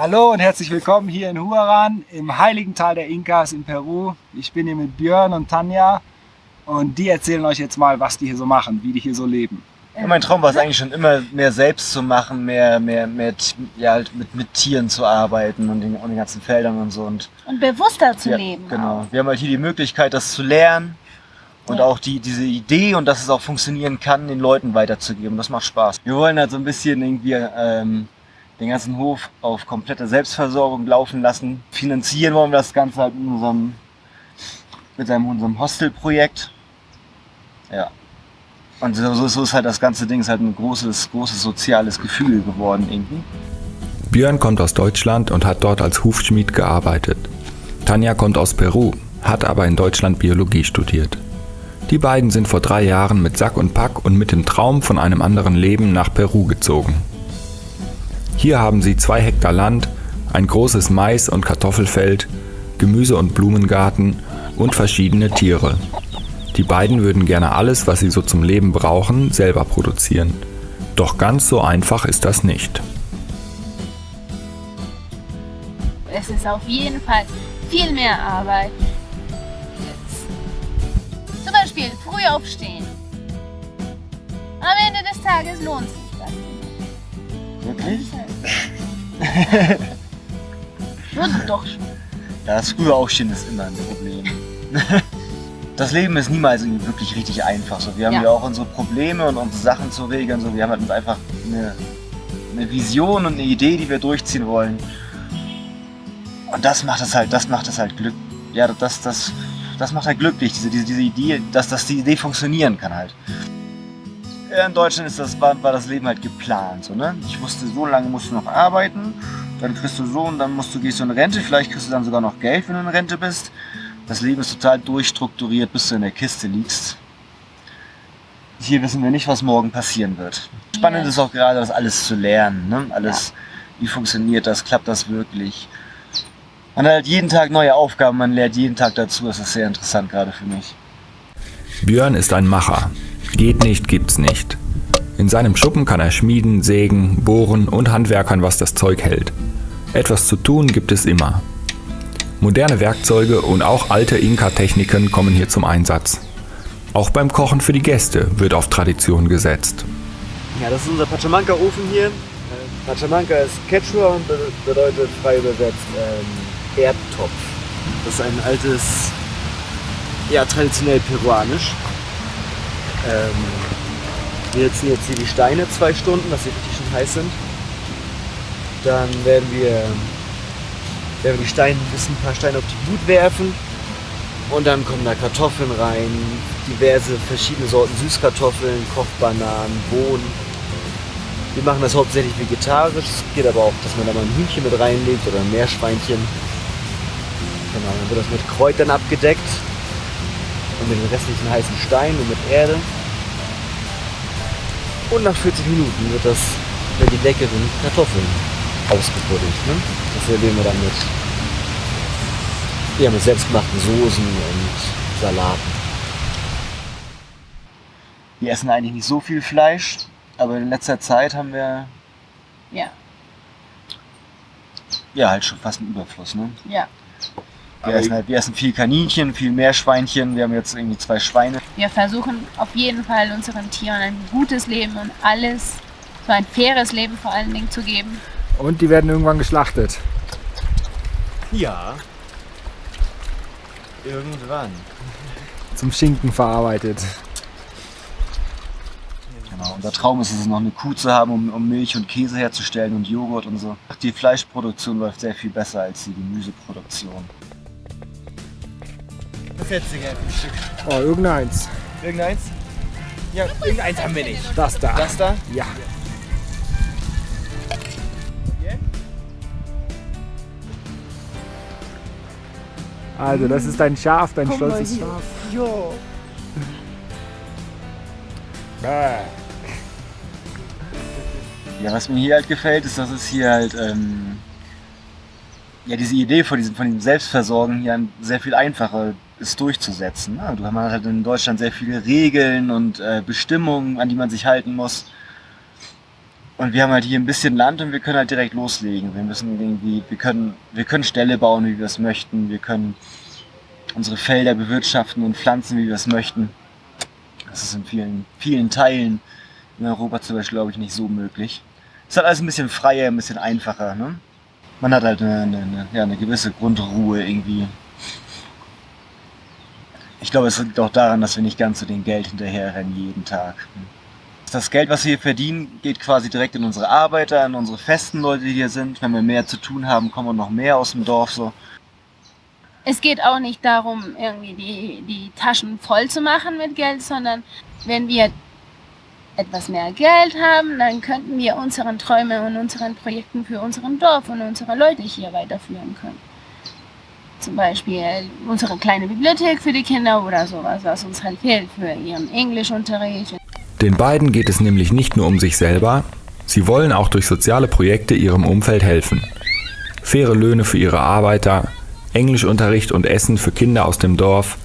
Hallo und herzlich willkommen hier in Huaran im heiligen Tal der Inkas in Peru. Ich bin hier mit Björn und Tanja und die erzählen euch jetzt mal, was die hier so machen, wie die hier so leben. Ja, mein Traum war es eigentlich schon immer, mehr selbst zu machen, mehr, mehr, mehr ja, halt mit, mit Tieren zu arbeiten und den, und den ganzen Feldern und so. Und, und bewusster zu ja, leben. Genau. Auch. Wir haben halt hier die Möglichkeit, das zu lernen und ja. auch die, diese Idee und dass es auch funktionieren kann, den Leuten weiterzugeben. Das macht Spaß. Wir wollen halt so ein bisschen irgendwie ähm, den ganzen Hof auf komplette Selbstversorgung laufen lassen. Finanzieren wollen wir das Ganze halt mit unserem, mit unserem Hostelprojekt. Ja. Und so, so ist halt das ganze Ding ist halt ein großes, großes soziales Gefühl geworden irgendwie. Björn kommt aus Deutschland und hat dort als Hufschmied gearbeitet. Tanja kommt aus Peru, hat aber in Deutschland Biologie studiert. Die beiden sind vor drei Jahren mit Sack und Pack und mit dem Traum von einem anderen Leben nach Peru gezogen. Hier haben sie zwei Hektar Land, ein großes Mais- und Kartoffelfeld, Gemüse- und Blumengarten und verschiedene Tiere. Die beiden würden gerne alles, was sie so zum Leben brauchen, selber produzieren. Doch ganz so einfach ist das nicht. Es ist auf jeden Fall viel mehr Arbeit. Jetzt. Zum Beispiel früh aufstehen. Am Ende des Tages lohnt sich das. Wirklich? Würde doch schon. Ja, das frühe Aufstehen ist immer ein Problem. das Leben ist niemals wirklich richtig einfach. So, wir haben ja. ja auch unsere Probleme und unsere Sachen zu regeln. So, wir haben halt uns einfach eine, eine Vision und eine Idee, die wir durchziehen wollen. Und das macht es halt, das macht es halt Glück. Ja, das, das, das macht halt glücklich, diese, diese, diese Idee, dass, dass die Idee funktionieren kann halt. In Deutschland ist das, war, war das Leben halt geplant. So, ne? Ich wusste, so lange musst du noch arbeiten, dann kriegst du so und dann musst du, gehst du in Rente, vielleicht kriegst du dann sogar noch Geld, wenn du in Rente bist. Das Leben ist total durchstrukturiert, bis du in der Kiste liegst. Hier wissen wir nicht, was morgen passieren wird. Spannend ja. ist auch gerade, das alles zu lernen. Ne? Alles, ja. wie funktioniert das, klappt das wirklich. Man hat halt jeden Tag neue Aufgaben, man lernt jeden Tag dazu. Das ist sehr interessant gerade für mich. Björn ist ein Macher. Geht nicht, gibt's nicht. In seinem Schuppen kann er schmieden, sägen, bohren und handwerkern, was das Zeug hält. Etwas zu tun gibt es immer. Moderne Werkzeuge und auch alte Inka-Techniken kommen hier zum Einsatz. Auch beim Kochen für die Gäste wird auf Tradition gesetzt. Ja, das ist unser Pachamanca-Ofen hier. Pachamanca ist Quechua und bedeutet frei übersetzt ähm, Erdtopf. Das ist ein altes, ja traditionell peruanisch. Ähm, wir setzen jetzt hier die Steine zwei Stunden, dass sie richtig schön heiß sind. Dann werden wir werden wir die Steine, ein paar Steine auf die Glut werfen und dann kommen da Kartoffeln rein, diverse verschiedene Sorten Süßkartoffeln, Kochbananen, Bohnen. Wir machen das hauptsächlich vegetarisch, es geht aber auch, dass man da mal ein Hühnchen mit reinlegt oder ein Meerschweinchen. Genau, dann wird das mit Kräutern abgedeckt und mit den restlichen heißen Steinen und mit Erde. Und nach 40 Minuten wird das mit die leckeren Kartoffeln ausgebuddelt. Ne? Das servieren wir dann mit, ja, mit selbstgemachten Soßen und Salaten. Wir essen eigentlich nicht so viel Fleisch, aber in letzter Zeit haben wir ja, ja halt schon fast einen Überfluss. Ne? Ja. Wir essen, halt, wir essen viel Kaninchen, viel Meerschweinchen. Wir haben jetzt irgendwie zwei Schweine. Wir versuchen auf jeden Fall unseren Tieren ein gutes Leben und alles, so ein faires Leben vor allen Dingen zu geben. Und die werden irgendwann geschlachtet. Ja. Irgendwann. Zum Schinken verarbeitet. Genau, unser Traum ist es, noch eine Kuh zu haben, um, um, Milch und Käse herzustellen und Joghurt und so. Die Fleischproduktion läuft sehr viel besser als die Gemüseproduktion. Gerne für ein Stück? Oh, irgendeins. Irgendeins? Ja, irgendeins haben wir nicht. Das da. Das da? Ja. Also, das ist dein Schaf, dein stolzes Schaf. Jo. Ja, was mir hier halt gefällt, ist, dass es hier halt ähm, ja, diese Idee von diesem, von diesem Selbstversorgen hier sehr viel einfacher ist durchzusetzen. Du hast halt in Deutschland sehr viele Regeln und äh, Bestimmungen, an die man sich halten muss. Und wir haben halt hier ein bisschen Land und wir können halt direkt loslegen. Wir müssen irgendwie, wir können, wir können Ställe bauen, wie wir es möchten. Wir können unsere Felder bewirtschaften und pflanzen, wie wir es möchten. Das ist in vielen, vielen Teilen in Europa zum Beispiel, glaube ich, nicht so möglich. Es ist halt alles ein bisschen freier, ein bisschen einfacher. Ne? Man hat halt eine, eine, ja, eine gewisse Grundruhe irgendwie. Ich glaube, es liegt auch daran, dass wir nicht ganz so den Geld hinterherrennen jeden Tag. Das Geld, was wir hier verdienen, geht quasi direkt in unsere Arbeiter, in unsere festen Leute, die hier sind. Wenn wir mehr zu tun haben, kommen noch mehr aus dem Dorf so. Es geht auch nicht darum, irgendwie die, die Taschen voll zu machen mit Geld, sondern wenn wir etwas mehr Geld haben, dann könnten wir unseren Träume und unseren Projekten für unseren Dorf und unsere Leute hier weiterführen können. Zum Beispiel unsere kleine Bibliothek für die Kinder oder sowas, was uns halt fehlt für ihren Englischunterricht. Den beiden geht es nämlich nicht nur um sich selber, sie wollen auch durch soziale Projekte ihrem Umfeld helfen. Faire Löhne für ihre Arbeiter, Englischunterricht und Essen für Kinder aus dem Dorf,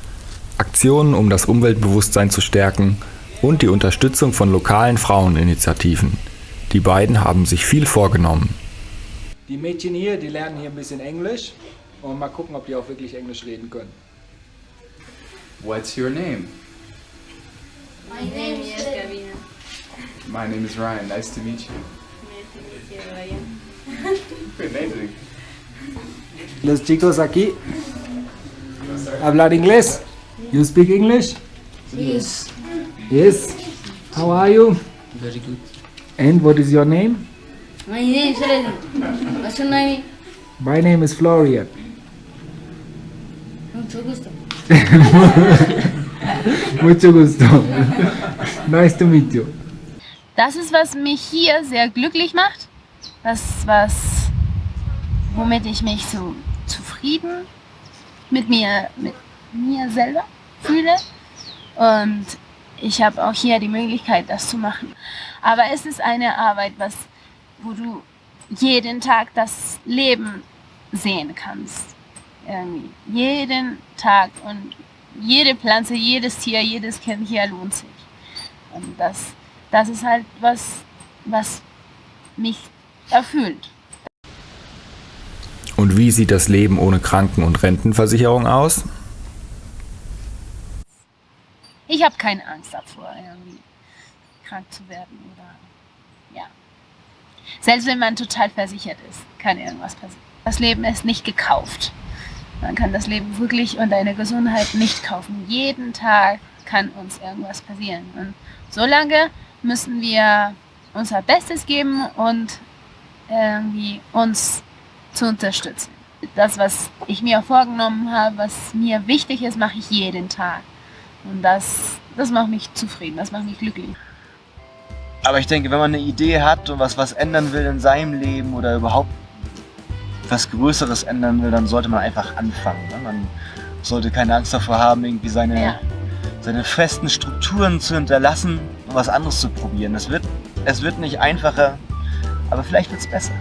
Aktionen, um das Umweltbewusstsein zu stärken und die Unterstützung von lokalen Fraueninitiativen. Die beiden haben sich viel vorgenommen. Die Mädchen hier, die lernen hier ein bisschen Englisch und mal gucken, ob die auch wirklich Englisch reden können. What's your name? My name is Gavina. My name is Ryan. Nice to meet you. Nice to meet you, Ryan. Amazing. Los chicos aquí hablar inglés. You speak English? Yes. Yes. How are you? Very good. And what is your name? My name is Freddy. What's your name? My name is Florian. Mucho gusto. Mucho gusto. nice to meet you. Das ist, was mich hier sehr glücklich macht. Das, was, womit ich mich so zufrieden mit mir, mit mir selber fühle. Und ich habe auch hier die Möglichkeit, das zu machen. Aber es ist eine Arbeit, was, wo du jeden Tag das Leben sehen kannst. Irgendwie. Jeden Tag und jede Pflanze, jedes Tier, jedes Kind hier lohnt sich. Und das, das ist halt was, was mich erfüllt. Und wie sieht das Leben ohne Kranken- und Rentenversicherung aus? Ich habe keine Angst davor, irgendwie krank zu werden oder ja. Selbst wenn man total versichert ist, kann irgendwas passieren. Das Leben ist nicht gekauft. Man kann das Leben wirklich und deine Gesundheit nicht kaufen. Jeden Tag kann uns irgendwas passieren. Und solange müssen wir unser Bestes geben und irgendwie uns zu unterstützen. Das, was ich mir vorgenommen habe, was mir wichtig ist, mache ich jeden Tag. Und das, das macht mich zufrieden, das macht mich glücklich. Aber ich denke, wenn man eine Idee hat und was, was ändern will in seinem Leben oder überhaupt was Größeres ändern will, dann sollte man einfach anfangen. Ne? Man sollte keine Angst davor haben, irgendwie seine, Ja. seine festen Strukturen zu hinterlassen und was anderes zu probieren. Es wird, es wird nicht einfacher, aber vielleicht wird es besser.